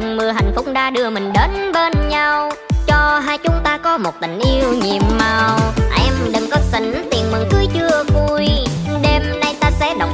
cơn mưa hạnh phúc đã đưa mình đến bên nhau. Cho hai chúng ta có một tình yêu nhiệm màu. Em đừng có xỉn, tiền mừng cưới chưa vui. Đêm nay ta sẽ đọc